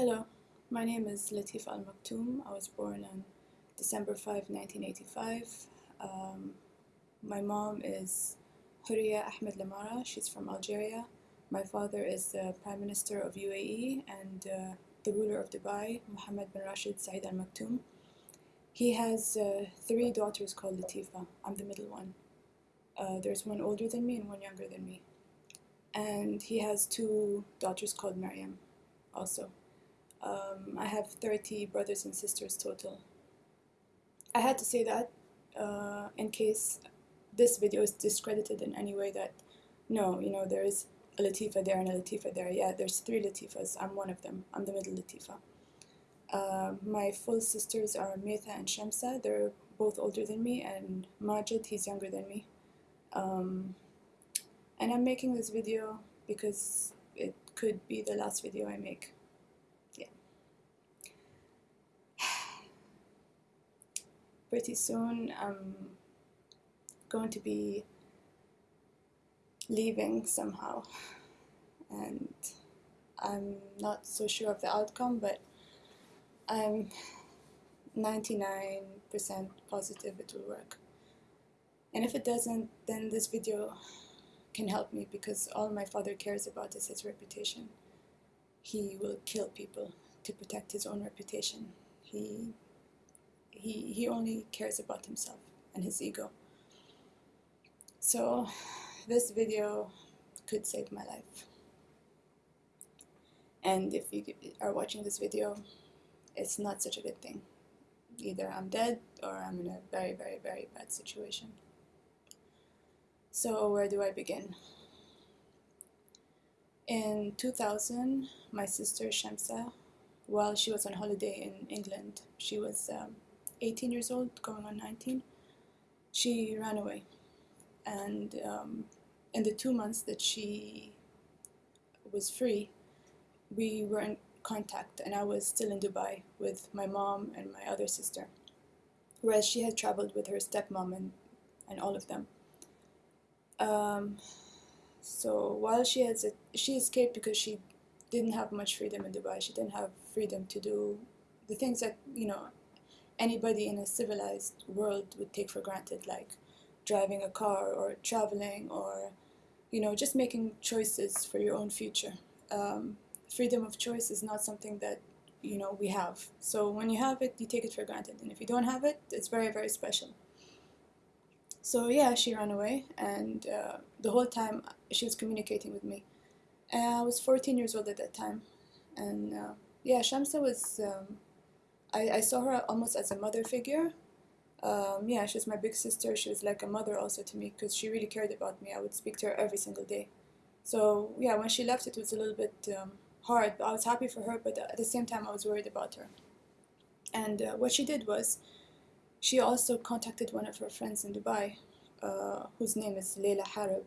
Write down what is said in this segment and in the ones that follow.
Hello, my name is Latifa Al Maktoum. I was born on December 5, 1985. Um, my mom is Houria Ahmed Lamara. She's from Algeria. My father is the Prime Minister of UAE and uh, the ruler of Dubai, Mohammed bin Rashid Saeed Al Maktoum. He has uh, three daughters called Latifa. I'm the middle one. Uh, there's one older than me and one younger than me. And he has two daughters called Maryam also. Um, I have 30 brothers and sisters total. I had to say that uh, in case this video is discredited in any way that no, you know, there is a Latifa there and a Latifa there. Yeah, there's three Latifas. I'm one of them. I'm the middle Latifa. Uh, my full sisters are Maitha and Shamsa. They're both older than me, and Majid, he's younger than me. Um, and I'm making this video because it could be the last video I make. Pretty soon I'm going to be leaving somehow. And I'm not so sure of the outcome but I'm 99% positive it will work. And if it doesn't then this video can help me because all my father cares about is his reputation. He will kill people to protect his own reputation. He he, he only cares about himself and his ego. So this video could save my life. And if you are watching this video, it's not such a good thing. Either I'm dead or I'm in a very, very, very bad situation. So where do I begin? In 2000, my sister Shamsa, while she was on holiday in England, she was um, 18 years old, going on 19, she ran away. And um, in the two months that she was free, we were in contact, and I was still in Dubai with my mom and my other sister, whereas she had traveled with her stepmom and, and all of them. Um, so while she has a, she escaped because she didn't have much freedom in Dubai. She didn't have freedom to do the things that you know anybody in a civilized world would take for granted, like driving a car or traveling or, you know, just making choices for your own future. Um, freedom of choice is not something that, you know, we have. So when you have it, you take it for granted. And if you don't have it, it's very, very special. So yeah, she ran away, and uh, the whole time she was communicating with me. And I was 14 years old at that time, and uh, yeah, Shamsa was um, I, I saw her almost as a mother figure. Um, yeah, she was my big sister. She was like a mother also to me because she really cared about me. I would speak to her every single day. So yeah, when she left, it was a little bit um, hard. I was happy for her, but at the same time, I was worried about her. And uh, what she did was, she also contacted one of her friends in Dubai, uh, whose name is Leila Harib.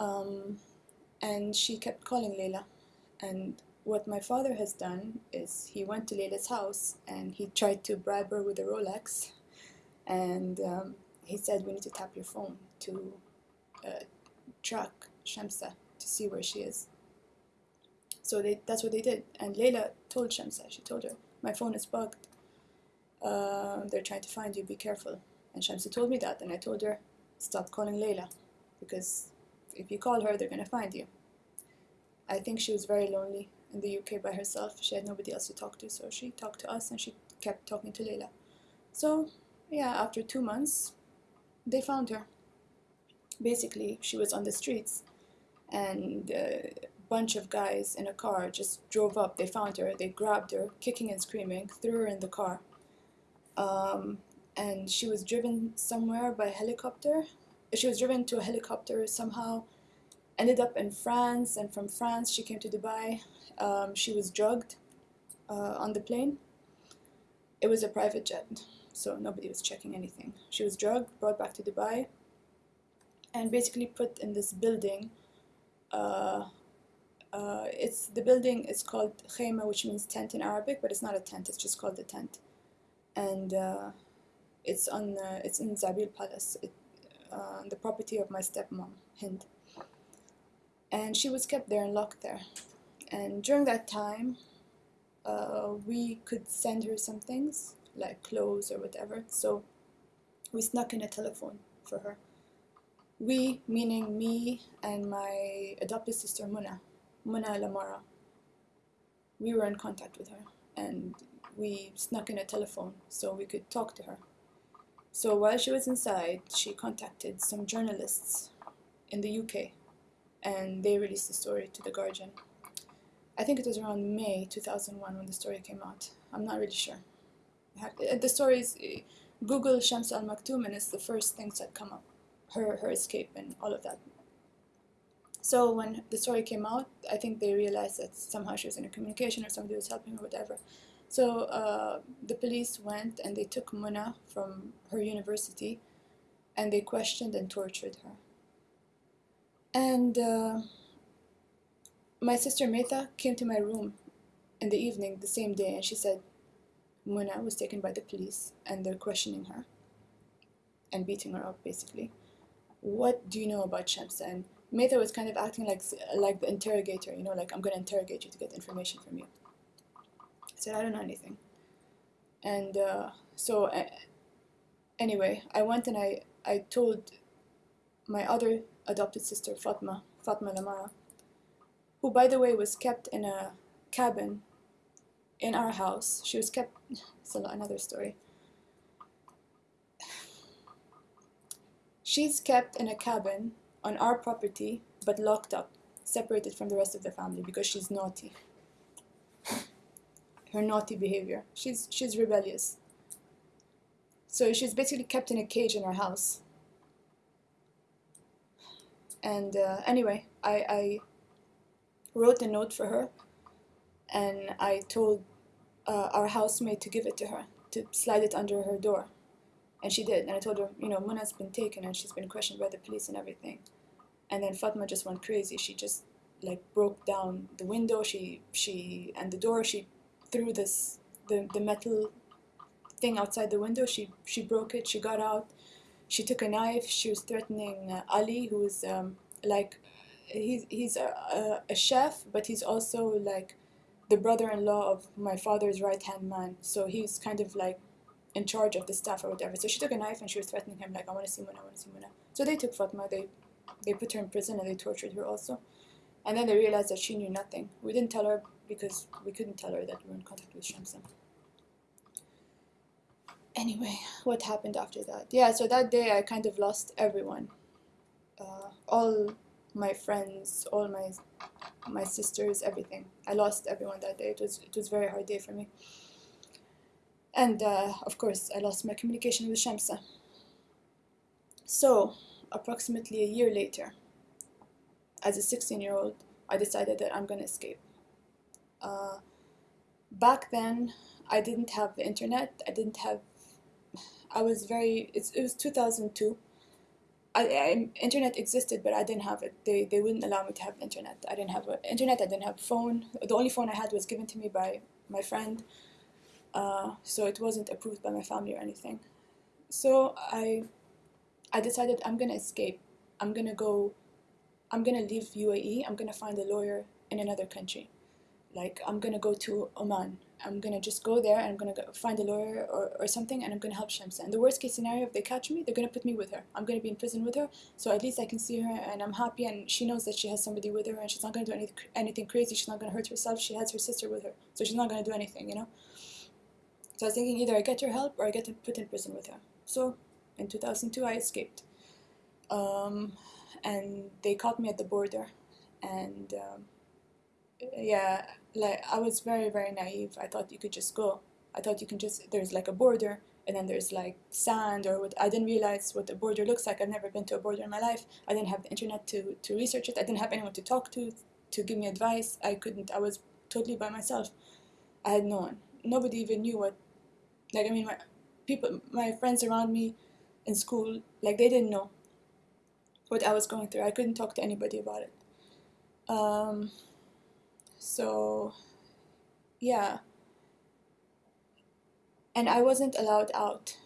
Um, and she kept calling Leila, and what my father has done is he went to Leila's house and he tried to bribe her with a Rolex and um, he said we need to tap your phone to uh, track Shamsa to see where she is. So they, that's what they did and Leila told Shamsa, she told her, my phone is bugged, uh, they're trying to find you, be careful. And Shamsa told me that and I told her, stop calling Leila because if you call her, they're going to find you. I think she was very lonely in the UK by herself. She had nobody else to talk to, so she talked to us and she kept talking to Leila. So, yeah, after two months, they found her. Basically, she was on the streets, and a bunch of guys in a car just drove up. They found her, they grabbed her, kicking and screaming, threw her in the car. Um, and she was driven somewhere by helicopter. She was driven to a helicopter somehow ended up in France, and from France she came to Dubai. Um, she was drugged uh, on the plane. It was a private jet, so nobody was checking anything. She was drugged, brought back to Dubai, and basically put in this building. Uh, uh, it's the building is called khayma, which means tent in Arabic, but it's not a tent. It's just called a tent, and uh, it's on it's in Zabeel Palace, it, uh, the property of my stepmom Hind and she was kept there and locked there. And during that time, uh, we could send her some things like clothes or whatever. So we snuck in a telephone for her. We, meaning me and my adopted sister Muna, Muna Lamara. We were in contact with her and we snuck in a telephone so we could talk to her. So while she was inside, she contacted some journalists in the UK and they released the story to The Guardian. I think it was around May 2001 when the story came out. I'm not really sure. Uh, the story is Google Shams Al Maktoum and it's the first things that come up her, her escape and all of that. So when the story came out, I think they realized that somehow she was in a communication or somebody was helping her, whatever. So uh, the police went and they took Muna from her university and they questioned and tortured her. And uh, my sister Maitha came to my room in the evening the same day and she said Muna was taken by the police and they're questioning her and beating her up basically. What do you know about Shamsa? And Maitha was kind of acting like like the interrogator, you know, like I'm gonna interrogate you to get information from you. I said I don't know anything. And uh, so uh, anyway, I went and I, I told my other adopted sister, Fatma, Fatma Lamara, who by the way was kept in a cabin in our house. She was kept, it's another story. She's kept in a cabin on our property but locked up, separated from the rest of the family because she's naughty. Her naughty behavior. She's, she's rebellious. So she's basically kept in a cage in our house. And uh, anyway, I, I wrote a note for her and I told uh, our housemaid to give it to her, to slide it under her door. And she did. And I told her, you know, Muna's been taken and she's been questioned by the police and everything. And then Fatma just went crazy. She just like broke down the window. She she and the door. She threw this the the metal thing outside the window. She she broke it. She got out. She took a knife. She was threatening uh, Ali, who is um, like he's he's a, a, chef, but he's also like the brother-in-law of my father's right-hand man. So he's kind of like in charge of the staff or whatever. So she took a knife and she was threatening him like, I want to see Muna, I want to see Muna. So they took Fatma, they, they put her in prison and they tortured her also. And then they realized that she knew nothing. We didn't tell her because we couldn't tell her that we were in contact with Shamsa. Anyway, what happened after that? Yeah, so that day I kind of lost everyone. Uh, all my friends, all my my sisters, everything. I lost everyone that day. It was it was a very hard day for me. And uh, of course, I lost my communication with Shamsa. So, approximately a year later, as a 16 year old, I decided that I'm going to escape. Uh, back then, I didn't have the internet. I didn't have. I was very. it was 2002. I, I, internet existed, but I didn't have it. They, they wouldn't allow me to have internet. I didn't have a, internet. I didn't have a phone. The only phone I had was given to me by my friend, uh, so it wasn't approved by my family or anything. So I, I decided I'm gonna escape. I'm gonna go. I'm gonna leave UAE. I'm gonna find a lawyer in another country. Like I'm gonna go to Oman I'm gonna just go there and I'm gonna go find a lawyer or, or something and I'm gonna help Shamsa. And the worst case scenario, if they catch me, they're gonna put me with her. I'm gonna be in prison with her, so at least I can see her and I'm happy and she knows that she has somebody with her and she's not gonna do any, anything crazy. She's not gonna hurt herself. She has her sister with her, so she's not gonna do anything, you know. So I was thinking either I get her help or I get to put in prison with her. So in 2002, I escaped, um, and they caught me at the border, and. Um, yeah, like I was very very naive. I thought you could just go. I thought you can just there's like a border and then there's like sand or what. I didn't realize what the border looks like. I've never been to a border in my life. I didn't have the internet to to research it. I didn't have anyone to talk to to give me advice. I couldn't. I was totally by myself. I had no one. Nobody even knew what. Like I mean, my people, my friends around me in school, like they didn't know what I was going through. I couldn't talk to anybody about it. Um, so, yeah. And I wasn't allowed out.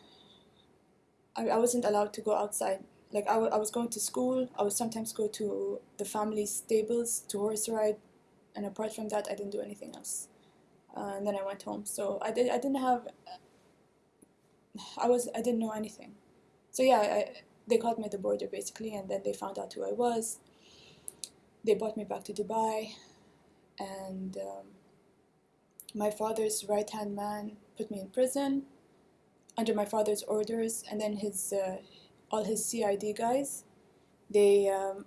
I, I wasn't allowed to go outside. Like, I, I was going to school. I would sometimes go to the family stables to horse ride. And apart from that, I didn't do anything else. uh, and then I went home. So I did I didn't have I was I didn't know anything. So yeah, I, they caught me at the border basically, and then they found out who I was. They brought me back to Dubai, and um, my father's right hand man put me in prison under my father's orders, and then his uh, all his CID guys, they um,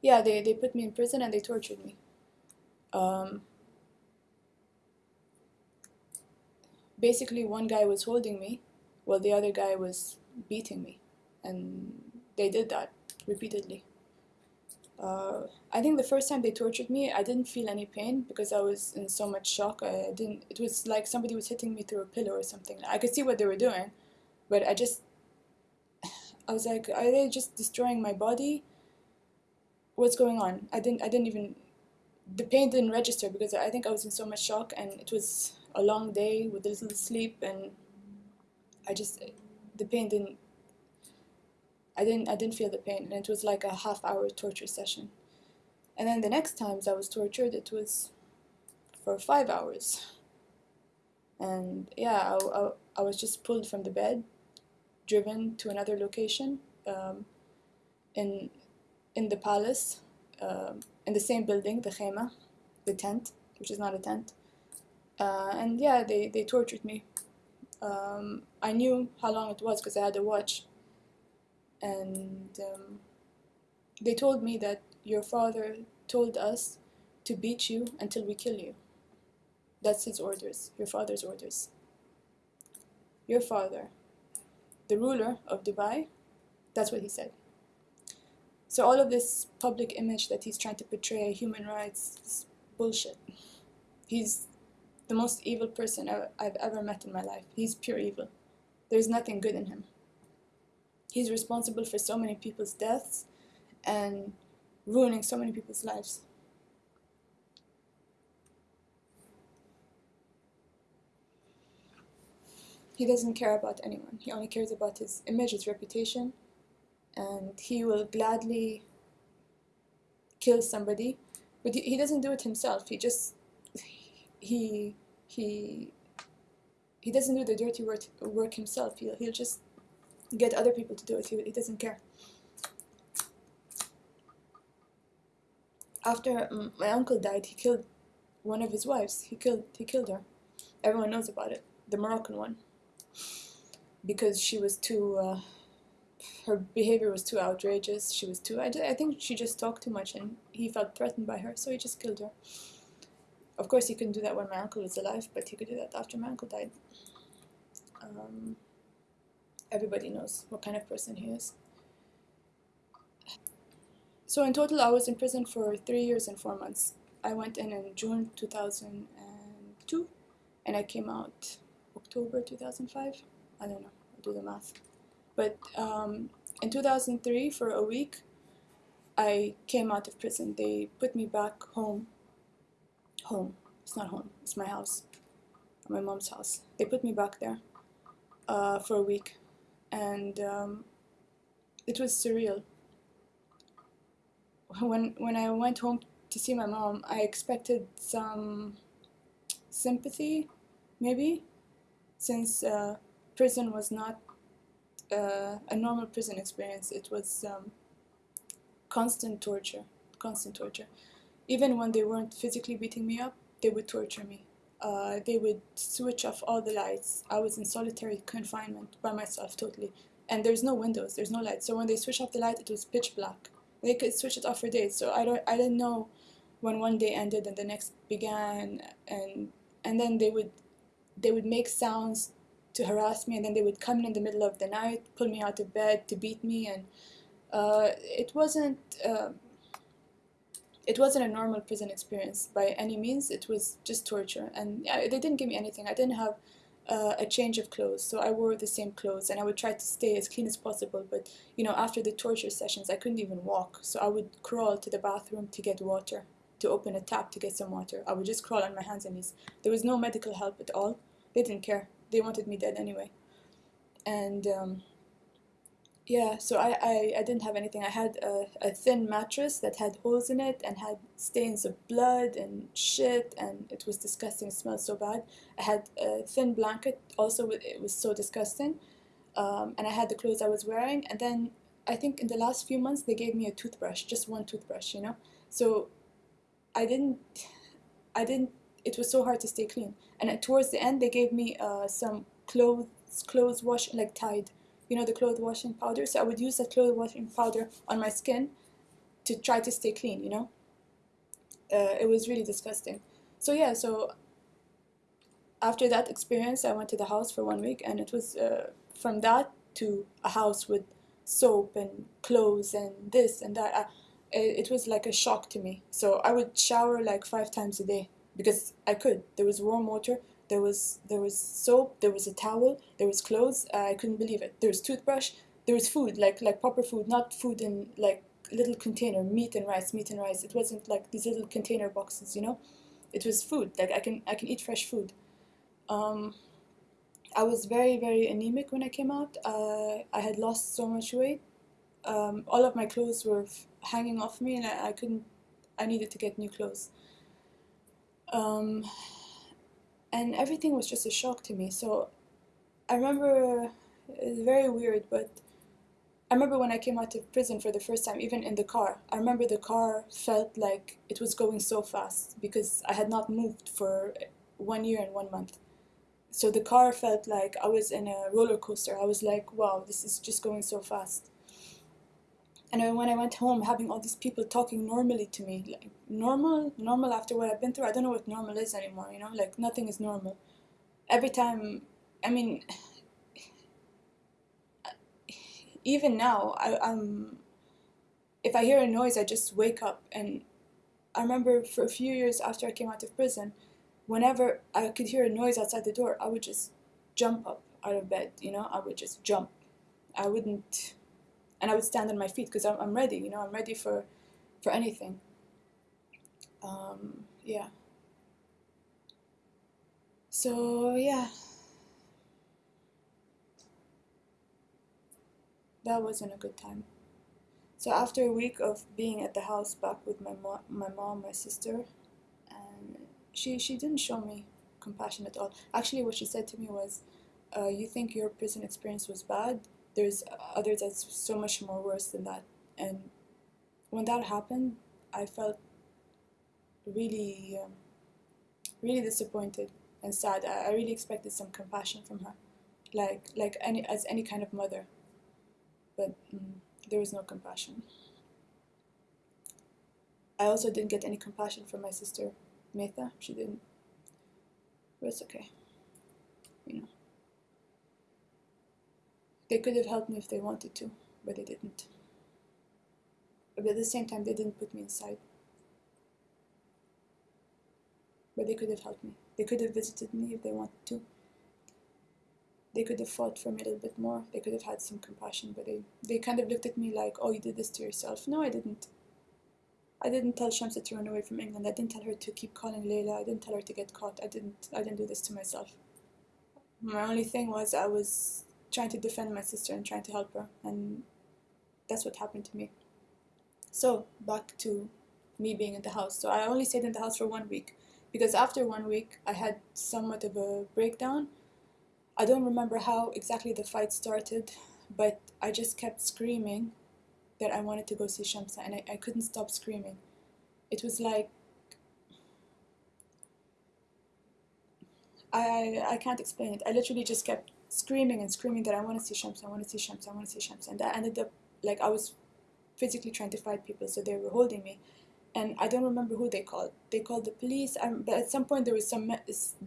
yeah they, they put me in prison and they tortured me. Um, basically, one guy was holding me, while the other guy was beating me, and they did that repeatedly. Uh, I think the first time they tortured me, I didn't feel any pain because I was in so much shock. I didn't. It was like somebody was hitting me through a pillow or something. I could see what they were doing, but I just, I was like, are they just destroying my body? What's going on? I didn't. I didn't even. The pain didn't register because I think I was in so much shock, and it was a long day with little sleep, and I just, the pain didn't I didn't I didn't feel the pain, and it was like a half hour torture session. And then the next times I was tortured, it was for five hours. And yeah, I, I, I was just pulled from the bed, driven to another location, um, in in the palace, uh, in the same building, the khayma, the tent, which is not a tent. Uh, and yeah, they, they tortured me. Um, I knew how long it was because I had a watch and um, they told me that your father told us to beat you until we kill you. That's his orders, your father's orders. Your father, the ruler of Dubai, that's what he said. So all of this public image that he's trying to portray, human rights, is bullshit. He's the most evil person I've ever met in my life. He's pure evil. There's nothing good in him. He's responsible for so many people's deaths and ruining so many people's lives. He doesn't care about anyone. He only cares about his image, his reputation, and he will gladly kill somebody. But he doesn't do it himself. He just he he he doesn't do the dirty work, work himself. He'll, he'll just get other people to do it. He, he doesn't care. After my uncle died, he killed one of his wives. He killed he killed her. Everyone knows about it. The Moroccan one. Because she was too. Uh, her behavior was too outrageous. She was too. I, I think she just talked too much, and he felt threatened by her, so he just killed her. Of course, he couldn't do that when my uncle was alive, but he could do that after my uncle died. Um, everybody knows what kind of person he is. So in total, I was in prison for three years and four months. I went in in June 2002, and I came out October 2005. I don't know, I'll do the math. But um, in 2003, for a week, I came out of prison. They put me back home. Home. It's not home. It's my house. My mom's house. They put me back there uh, for a week and um, it was surreal. When when I went home to see my mom, I expected some sympathy, maybe, since uh, prison was not uh, a normal prison experience. It was um, constant torture, constant torture. Even when they weren't physically beating me up, they would torture me uh, they would switch off all the lights. I was in solitary confinement by myself totally. And there's no windows, there's no light. So when they switch off the light, it was pitch black. They could switch it off for days. So I don't, I didn't know when one day ended and the next began. And and then they would, they would make sounds to harass me, and then they would come in the middle of the night, pull me out of bed to beat me, and uh, it wasn't. Uh, it wasn't a normal prison experience by any means. It was just torture, and they didn't give me anything. I didn't have uh, a change of clothes, so I wore the same clothes, and I would try to stay as clean as possible. But you know, after the torture sessions, I couldn't even walk, so I would crawl to the bathroom to get water, to open a tap to get some water. I would just crawl on my hands and knees. There was no medical help at all. They didn't care. They wanted me dead anyway, and. Um, yeah, so I, I, I didn't have anything. I had a, a thin mattress that had holes in it and had stains of blood and shit, and it was disgusting. It smelled so bad. I had a thin blanket, also, it was so disgusting. Um, and I had the clothes I was wearing. And then I think in the last few months, they gave me a toothbrush, just one toothbrush, you know? So I didn't, I didn't, it was so hard to stay clean. And towards the end, they gave me uh, some clothes, clothes wash, like Tide you know, the clothes washing powder. So I would use that clothes washing powder on my skin to try to stay clean, you know. Uh, it was really disgusting. So yeah, so after that experience, I went to the house for one week, and it was uh, from that to a house with soap and clothes and this and that. It, it was like a shock to me. So I would shower like five times a day because I could. There was warm water, there was there was soap, there was a towel, there was clothes. Uh, I couldn't believe it. There was toothbrush, there was food, like like proper food, not food in like little container, meat and rice, meat and rice. It wasn't like these little container boxes, you know. It was food. Like I can I can eat fresh food. Um, I was very very anemic when I came out. Uh, I had lost so much weight. Um, all of my clothes were hanging off me, and I, I couldn't. I needed to get new clothes. Um, and everything was just a shock to me. So I remember it's very weird, but I remember when I came out of prison for the first time, even in the car. I remember the car felt like it was going so fast because I had not moved for one year and one month. So the car felt like I was in a roller coaster. I was like, wow, this is just going so fast. And when I went home, having all these people talking normally to me, like normal, normal after what I've been through, I don't know what normal is anymore, you know, like nothing is normal. Every time, I mean, even now, I, I'm, if I hear a noise, I just wake up. And I remember for a few years after I came out of prison, whenever I could hear a noise outside the door, I would just jump up out of bed, you know, I would just jump. I wouldn't and I would stand on my feet because I'm, I'm ready, you know, I'm ready for, for anything. Um, yeah. So, yeah. That wasn't a good time. So after a week of being at the house back with my mom, my mom, my sister, and she she didn't show me compassion at all. Actually, what she said to me was, uh, "You think your prison experience was bad? There's others that's so much more worse than that. And when that happened, I felt really, um, really disappointed and sad. I, I really expected some compassion from her, like like any as any kind of mother. But mm, there was no compassion. I also didn't get any compassion from my sister, Maitha. She didn't. But it's okay. You know. They could have helped me if they wanted to, but they didn't. But at the same time, they didn't put me inside. But they could have helped me. They could have visited me if they wanted to. They could have fought for me a little bit more. They could have had some compassion, but they, they kind of looked at me like, oh, you did this to yourself. No, I didn't. I didn't tell Shamsa to run away from England. I didn't tell her to keep calling Leila. I didn't tell her to get caught. I didn't. I didn't do this to myself. My only thing was I was trying to defend my sister and trying to help her. And that's what happened to me. So, back to me being in the house. So, I only stayed in the house for one week because after one week, I had somewhat of a breakdown. I don't remember how exactly the fight started, but I just kept screaming that I wanted to go see Shamsa and I, I couldn't stop screaming. It was like I I can't explain it. I literally just kept screaming and screaming that I want to see Shams, I want to see Shams, I want to see Shams. And that ended up like I was physically trying to fight people, so they were holding me. And I don't remember who they called. They called the police, um, but at some point there was some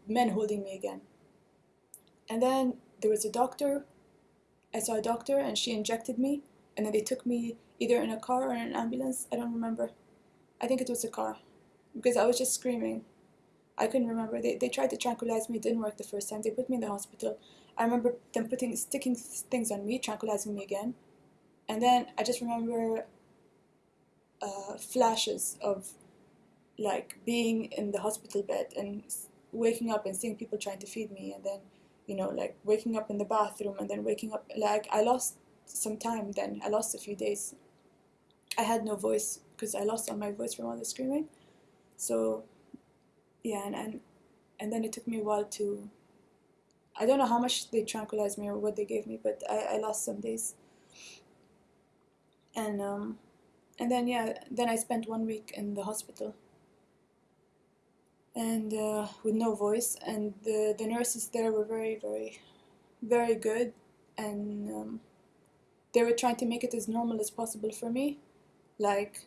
men holding me again. And then there was a doctor. I saw a doctor and she injected me. And then they took me either in a car or an ambulance. I don't remember. I think it was a car because I was just screaming. I couldn't remember. They, they tried to tranquilize me. It didn't work the first time. They put me in the hospital. I remember them putting sticking things on me, tranquilizing me again, and then I just remember uh, flashes of like being in the hospital bed and waking up and seeing people trying to feed me, and then you know like waking up in the bathroom and then waking up like I lost some time then. I lost a few days. I had no voice because I lost all my voice from all the screaming. So, yeah, and, and and then it took me a while to. I don't know how much they tranquilized me or what they gave me, but I, I lost some days. And um, and then yeah, then I spent one week in the hospital. And uh, with no voice, and the the nurses there were very very, very good, and um, they were trying to make it as normal as possible for me, like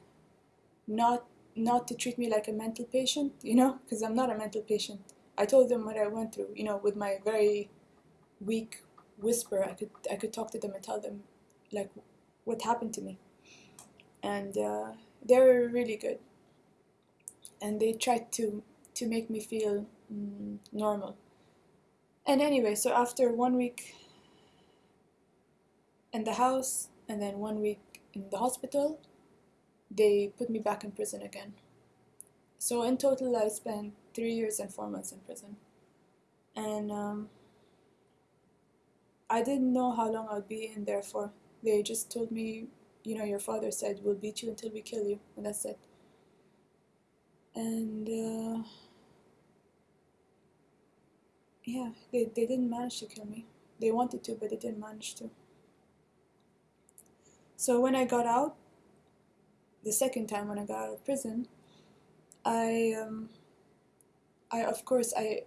not not to treat me like a mental patient, you know, because I'm not a mental patient. I told them what I went through, you know, with my very weak whisper. I could I could talk to them and tell them like what happened to me, and uh, they were really good. And they tried to to make me feel mm, normal. And anyway, so after one week in the house and then one week in the hospital, they put me back in prison again. So in total, I spent three years and four months in prison. And um, I didn't know how long I'd be in there for. They just told me, you know, your father said, we'll beat you until we kill you, and that's it. And uh, yeah, they, they didn't manage to kill me. They wanted to, but they didn't manage to. So when I got out, the second time when I got out of prison, I, um, I of course I,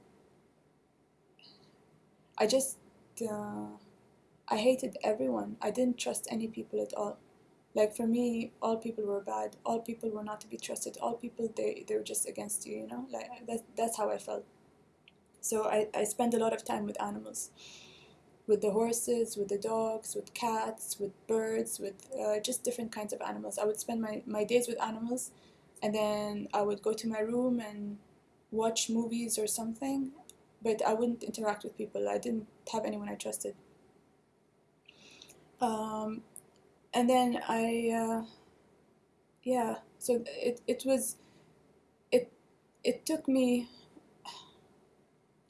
I just, uh, I hated everyone. I didn't trust any people at all. Like for me, all people were bad. All people were not to be trusted. All people they they were just against you. You know, like that. That's how I felt. So I I spent a lot of time with animals with the horses, with the dogs, with cats, with birds, with uh, just different kinds of animals. I would spend my, my days with animals and then I would go to my room and watch movies or something, but I wouldn't interact with people. I didn't have anyone I trusted. Um, and then I, uh, yeah, so it, it was, it, it took me,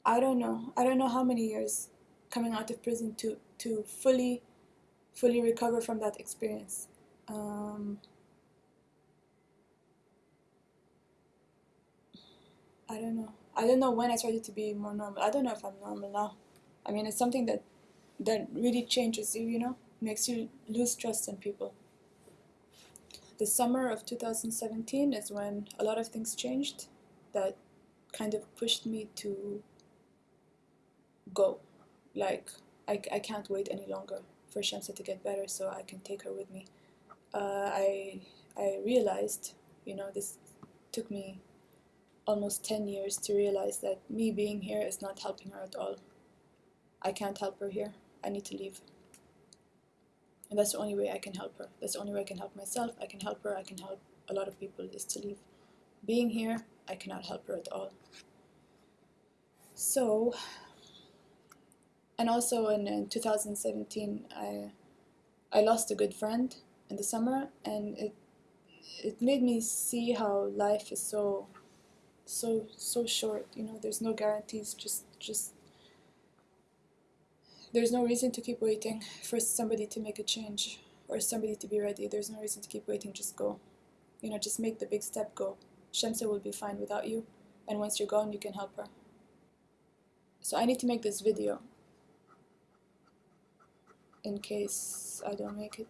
I don't know, I don't know how many years coming out of prison to to fully fully recover from that experience. Um, I don't know. I don't know when I started to be more normal. I don't know if I'm normal now. I mean, it's something that that really changes you. You know, makes you lose trust in people. The summer of 2017 is when a lot of things changed that kind of pushed me to go like I, I can't wait any longer for Shamsa to get better so I can take her with me. Uh, I I realized, you know, this took me almost 10 years to realize that me being here is not helping her at all. I can't help her here. I need to leave. And that's the only way I can help her. That's the only way I can help myself. I can help her. I can help a lot of people is to leave. Being here, I cannot help her at all. So and also in, in 2017 I I lost a good friend in the summer and it it made me see how life is so so so short you know there's no guarantees just just there's no reason to keep waiting for somebody to make a change or somebody to be ready. There's no reason to keep waiting just go. You know just make the big step go. Shamsa will be fine without you and once you're gone you can help her. So I need to make this video. In case I don't make it.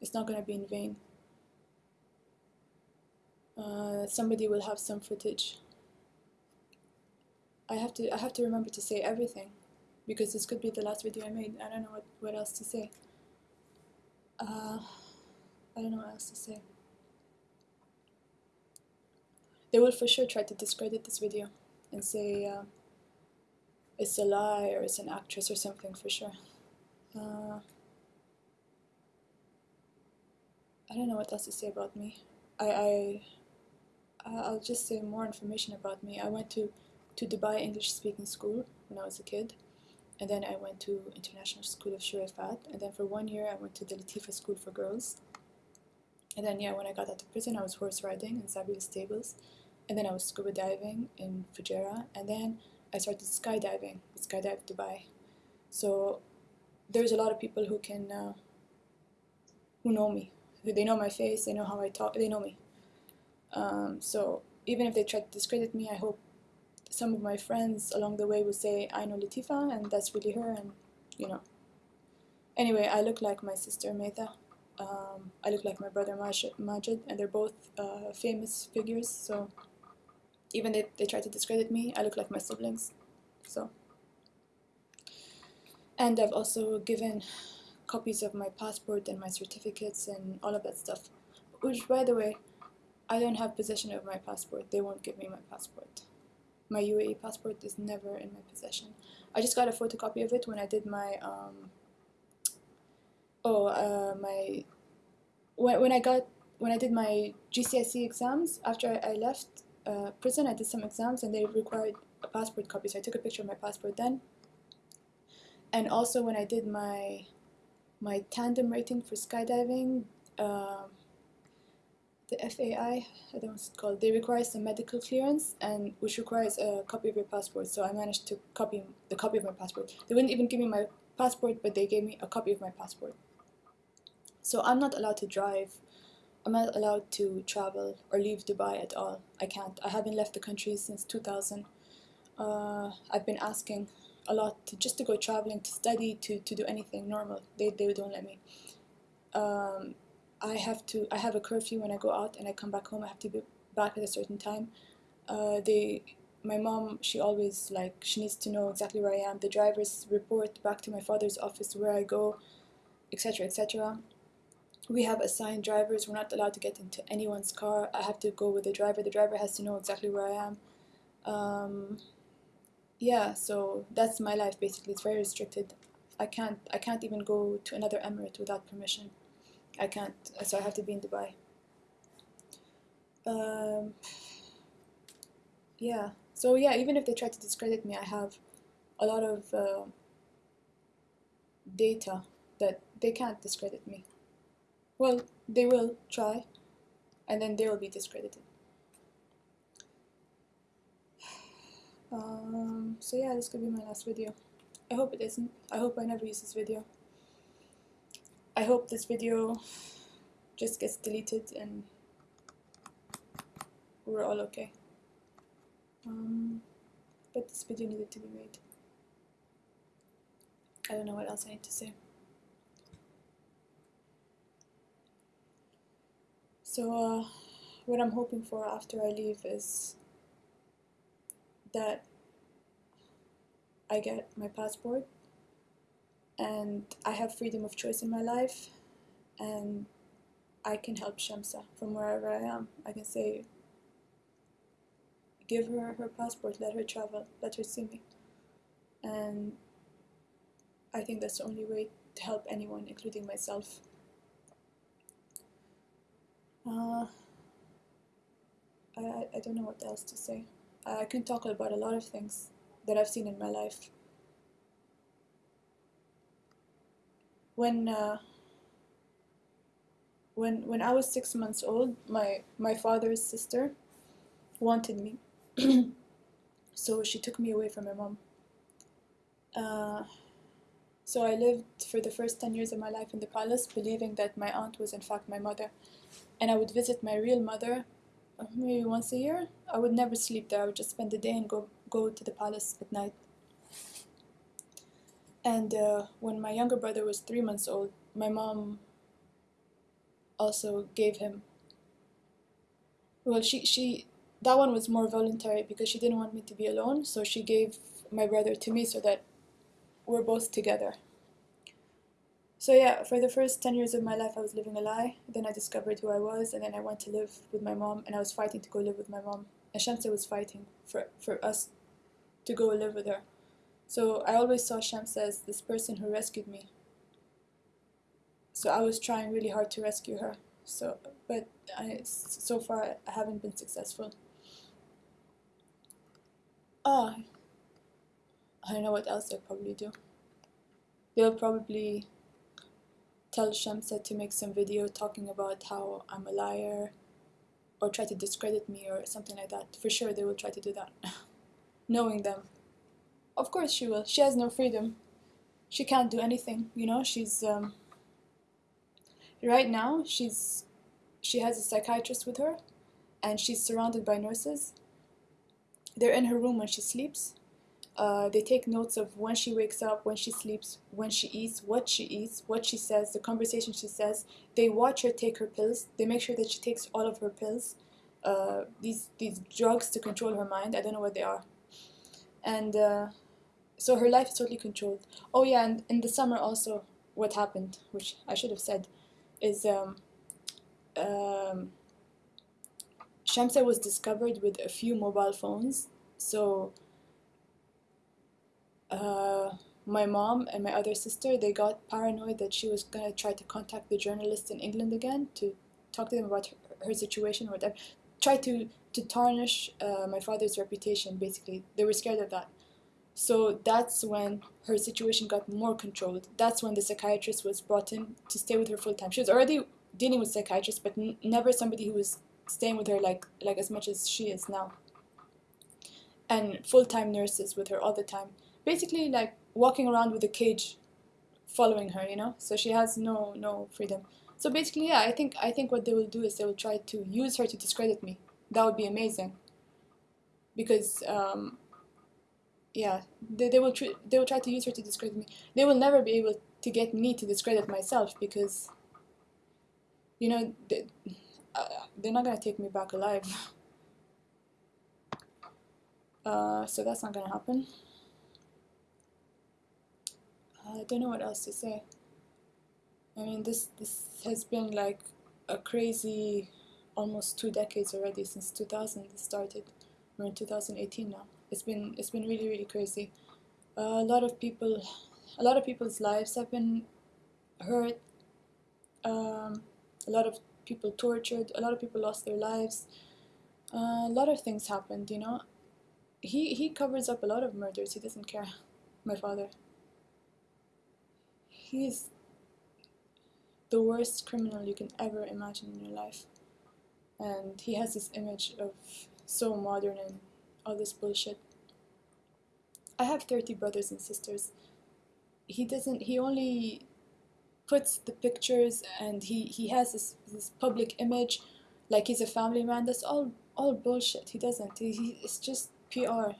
It's not going to be in vain. Uh, somebody will have some footage. I have to I have to remember to say everything because this could be the last video I made. I don't know what, what else to say. Uh, I don't know what else to say. They will for sure try to discredit this video and say uh, it's a lie or it's an actress or something for sure. Uh, I don't know what else to say about me. I, I I'll just say more information about me. I went to to Dubai English speaking school when I was a kid, and then I went to International School of Choueifat, and then for one year I went to the Latifa School for Girls. And then yeah, when I got out of prison, I was horse riding in Zabeel stables, and then I was scuba diving in Fujairah, and then I started skydiving, Skydive Dubai. So there's a lot of people who can uh, who know me. They know my face. They know how I talk. They know me. Um, so even if they try to discredit me, I hope some of my friends along the way will say, I know Latifa, and that's really her, and you know. Anyway, I look like my sister Maitha. Um, I look like my brother Majid, and they're both uh, famous figures, so even if they try to discredit me, I look like my siblings. So, and I've also given copies of my passport and my certificates and all of that stuff. Which, by the way, I don't have possession of my passport. They won't give me my passport. My UAE passport is never in my possession. I just got a photocopy of it when I did my um, oh uh, my when when I got when I did my GCSE exams after I, left uh, prison. I did some exams and they required a passport copy, so I took a picture of my passport then. And also when I did my my tandem rating for skydiving. Uh, the FAI, I don't know it's called, they require some medical clearance and which requires a copy of your passport. So I managed to copy the copy of my passport. They wouldn't even give me my passport, but they gave me a copy of my passport. So I'm not allowed to drive. I'm not allowed to travel or leave Dubai at all. I can't. I haven't left the country since 2000. Uh, I've been asking a lot to, just to go traveling, to study, to, to do anything normal. They, they don't let me. Um, I have to I have a curfew when I go out and I come back home. I have to be back at a certain time. Uh, they my mom she always like she needs to know exactly where I am. The drivers report back to my father's office where I go etc etc we have assigned drivers. We're not allowed to get into anyone's car. I have to go with the driver. The driver has to know exactly where I am. Um, yeah so that's my life basically. It's very restricted. I can't I can't even go to another emirate without permission I can't, so I have to be in Dubai. Um, yeah, so yeah, even if they try to discredit me, I have a lot of uh, data that they can't discredit me. Well, they will try, and then they will be discredited. Um, so yeah, this could be my last video. I hope it isn't. I hope I never use this video. I hope this video just gets deleted and we're all okay. Um, but this video needed to be made. I don't know what else I need to say. So uh, what I'm hoping for after I leave is that I get my passport and I have freedom of choice in my life and I can help Shamsa from wherever I am. I can say, give her her passport, let her travel, let her see me. And I think that's the only way to help anyone, including myself. Uh, I, I don't know what else to say. I can talk about a lot of things that I've seen in my life. When uh, when when I was six months old, my my father's sister wanted me, so she took me away from my mom. Uh, so I lived for the first ten years of my life in the palace, believing that my aunt was in fact my mother, and I would visit my real mother uh, maybe once a year. I would never sleep there. I would just spend the day and go go to the palace at night. And uh, when my younger brother was three months old, my mom also gave him. Well, she she that one was more voluntary because she didn't want me to be alone, so she gave my brother to me so that we're both together. So yeah, for the first 10 years of my life, I was living a lie. Then I discovered who I was, and then I went to live with my mom, and I was fighting to go live with my mom. And was fighting for, for us to go live with her. So I always saw Shams as this person who rescued me. So I was trying really hard to rescue her. So, but I, so far I haven't been successful. Ah, I don't know what else they'll probably do. They'll probably tell Shamsa to make some video talking about how I'm a liar or try to discredit me or something like that. For sure they will try to do that. Knowing them. Of course she will. She has no freedom. she can't do anything. You know, she's um, right now she's she has a psychiatrist with her, and she's surrounded by nurses. They're in her room when she sleeps. Uh, they take notes of when she wakes up, when she sleeps, when she eats, what she eats, what she says, the conversation she says. They watch her take her pills. They make sure that she takes all of her pills. Uh, these these drugs to control her mind. I don't know what they are. And uh, so her life is totally controlled. Oh yeah, and in the summer also, what happened, which I should have said, is um, um, Shamsa was discovered with a few mobile phones. So uh, my mom and my other sister, they got paranoid that she was gonna try to contact the journalists in England again to talk to them about her, her situation or whatever. Try to to tarnish uh, my father's reputation. Basically, they were scared of that. So that's when her situation got more controlled. That's when the psychiatrist was brought in to stay with her full time. She was already dealing with psychiatrists, but never somebody who was staying with her like like as much as she is now. And full time nurses with her all the time. Basically, like walking around with a cage, following her. You know, so she has no no freedom. So basically, yeah, I think I think what they will do is they will try to use her to discredit me. That would be amazing. Because um, yeah, they, they will tr- they will try to use her to discredit me. They will never be able to get me to discredit myself because you know they, uh, they're not gonna take me back alive. Uh, so that's not gonna happen. I don't know what else to say. I mean, this this has been like a crazy, almost two decades already since 2000 it started. We're in 2018 now. It's been it's been really really crazy. Uh, a lot of people, a lot of people's lives have been hurt. Um, a lot of people tortured. A lot of people lost their lives. Uh, a lot of things happened. You know, he he covers up a lot of murders. He doesn't care. My father. He's the worst criminal you can ever imagine in your life. And he has this image of so modern and all this bullshit. I have 30 brothers and sisters. He doesn't, he only puts the pictures and he, he has this, this public image like he's a family man. That's all, all bullshit. He doesn't. He, he, it's just PR.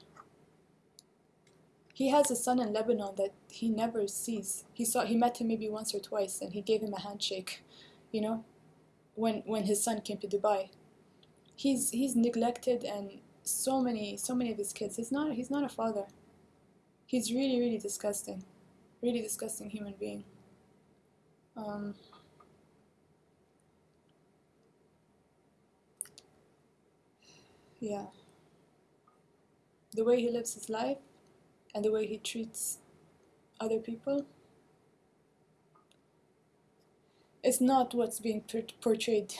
He has a son in Lebanon that he never sees. He saw he met him maybe once or twice and he gave him a handshake, you know, when when his son came to Dubai. He's he's neglected and so many so many of his kids. He's not he's not a father. He's really really disgusting, really disgusting human being. Um, yeah. The way he lives his life and the way he treats other people is not what's being portrayed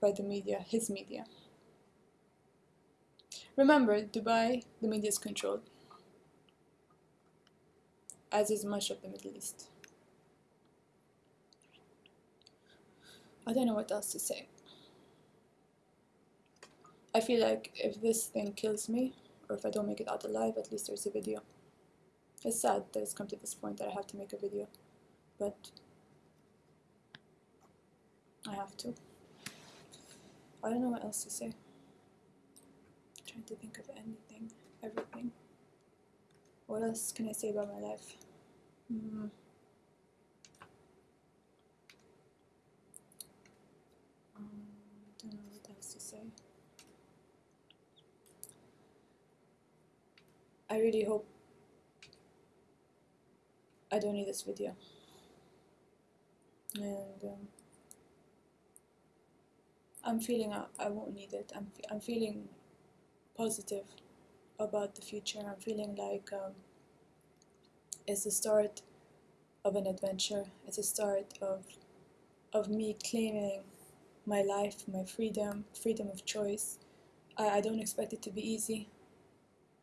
by the media, his media. Remember, Dubai, the media is controlled, as is much of the Middle East. I don't know what else to say. I feel like if this thing kills me, or if I don't make it out alive, at least there's a video. It's sad that it's come to this point that I have to make a video, but I have to. I don't know what else to say. I'm trying to think of anything, everything. What else can I say about my life? Mm. Don't know what else to say. I really hope I don't need this video. And um, I'm feeling I, I won't need it. I'm, I'm feeling positive about the future. I'm feeling like um, it's the start of an adventure. It's the start of of me claiming my life, my freedom, freedom of choice. I, I don't expect it to be easy.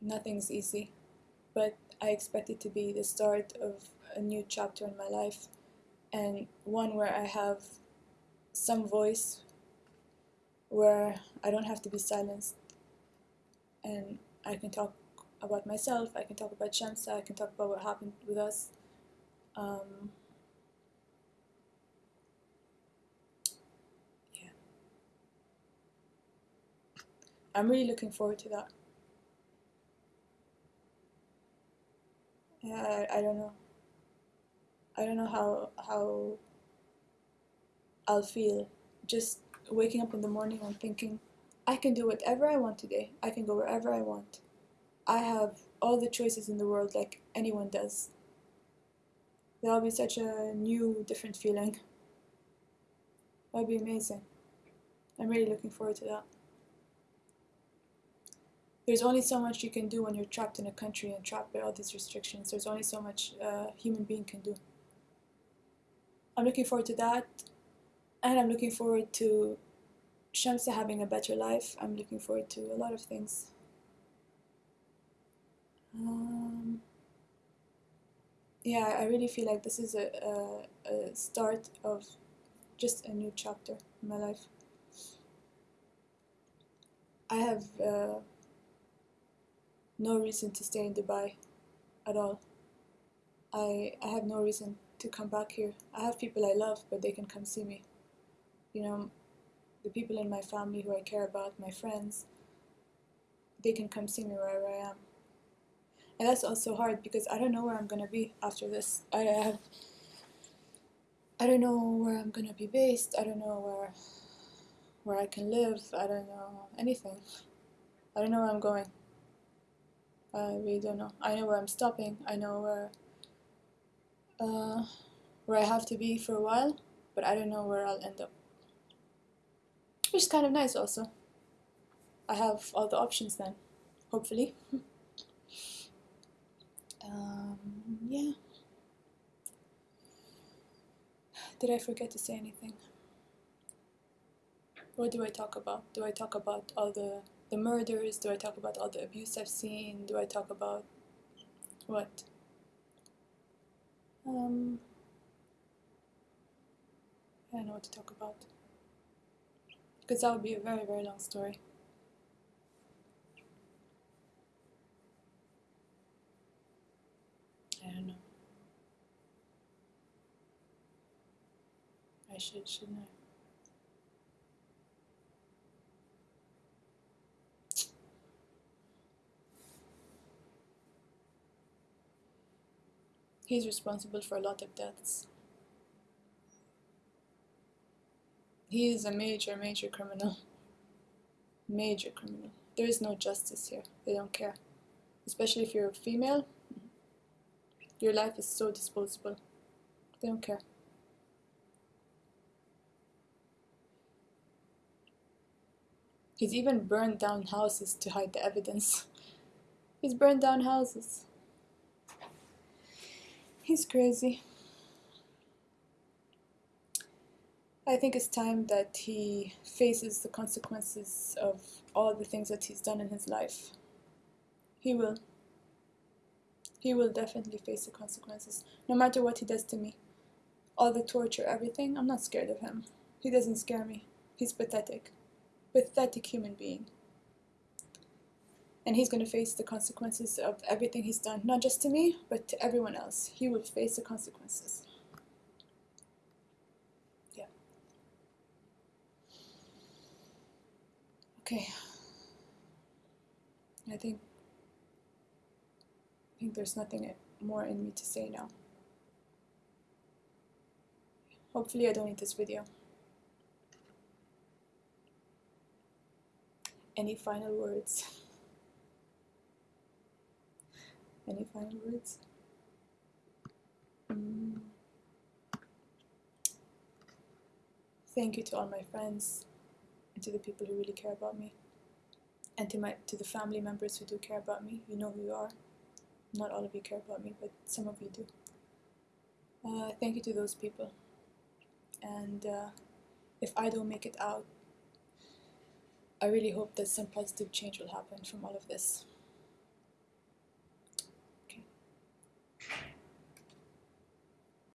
Nothing's easy, but I expect it to be the start of a new chapter in my life and one where I have some voice, where I don't have to be silenced and I can talk about myself, I can talk about Shamsa, I can talk about what happened with us. Um, yeah. I'm really looking forward to that. Yeah, I, I don't know. I don't know how how I'll feel just waking up in the morning and thinking, I can do whatever I want today. I can go wherever I want. I have all the choices in the world like anyone does. That'll be such a new, different feeling. That'll be amazing. I'm really looking forward to that. There's only so much you can do when you're trapped in a country and trapped by all these restrictions. There's only so much a human being can do. I'm looking forward to that, and I'm looking forward to Shamsa having a better life. I'm looking forward to a lot of things. Um, yeah, I really feel like this is a, a, a start of just a new chapter in my life. I have uh, no reason to stay in Dubai at all. I, I have no reason to come back here. I have people I love, but they can come see me. You know, the people in my family who I care about, my friends, they can come see me wherever I am. And that's also hard because I don't know where I'm gonna be after this. I have I don't know where I'm gonna be based. I don't know where where I can live. I don't know anything. I don't know where I'm going. I really don't know. I know where I'm stopping. I know where uh, where I have to be for a while, but I don't know where I'll end up. Which is kind of nice also. I have all the options then, hopefully. um, yeah. Did I forget to say anything? What do I talk about? Do I talk about all the, the murders? Do I talk about all the abuse I've seen? Do I talk about what? Um, I don't know what to talk about. Because that would be a very, very long story. I don't know. I should, shouldn't I? He's responsible for a lot of deaths. He is a major, major criminal. Major criminal. There is no justice here. They don't care. Especially if you're a female. Your life is so disposable. They don't care. He's even burned down houses to hide the evidence. He's burned down houses. He's crazy. I think it's time that he faces the consequences of all the things that he's done in his life. He will. He will definitely face the consequences, no matter what he does to me. All the torture, everything, I'm not scared of him. He doesn't scare me. He's pathetic. Pathetic human being and he's going to face the consequences of everything he's done, not just to me, but to everyone else. He will face the consequences. Yeah. Okay. I think I think there's nothing more in me to say now. Hopefully I don't need this video. Any final words? Any final words? Mm. Thank you to all my friends and to the people who really care about me. And to my to the family members who do care about me. You know who you are. Not all of you care about me, but some of you do. Uh, thank you to those people. And uh, if I don't make it out, I really hope that some positive change will happen from all of this.